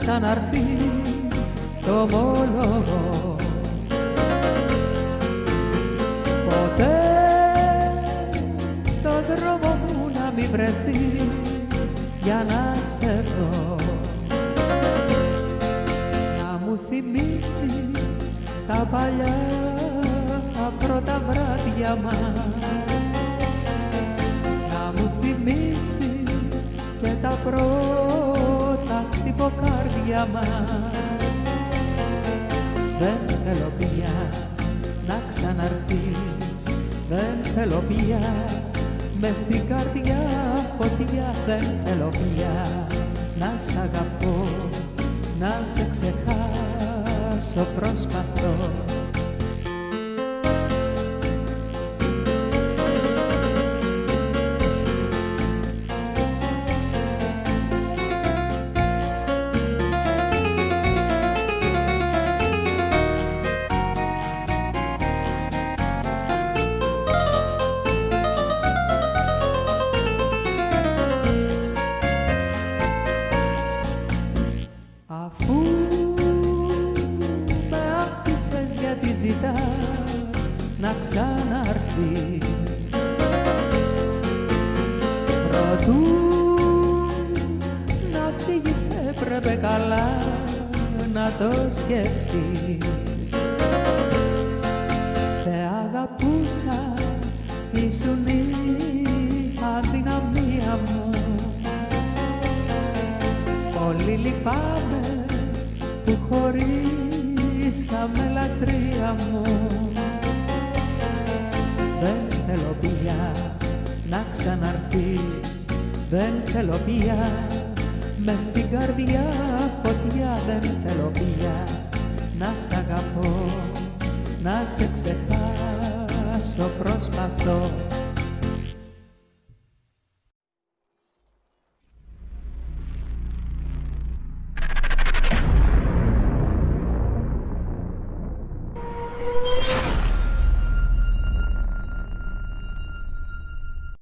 ξαναρθείς το ομόλογο Ποτέ στο δρόμο μου να μην βρεθείς για να σε δω. Να μου θυμίσεις τα παλιά τα πρώτα βράδια μας. Να μου θυμίσεις και τα πρώτα χτυποκάρδια μας. Δεν θέλω πια να ξαναρθείς. Δεν θέλω πια μες στην καρδιά φωτιά. Δεν θέλω πια να σ' αγαπώ να σε ξεχάσω. Προσπαθώ ζητάς να ξαναρθείς. Προτού να φύγεις έπρεπε καλά να το σκεφτείς. Σε αγαπούσα, ήσουν η αδυναμία μου. Πολύ λυπάμαι που χωρίσαμε λατρεία μου. Δεν θέλω πια να ξαναρθείς. Δεν θέλω πια. Μες στην καρδιά φωτιά. Δεν θέλω πια να σ' αγαπώ. Να σε ξεχάσω προσπαθώ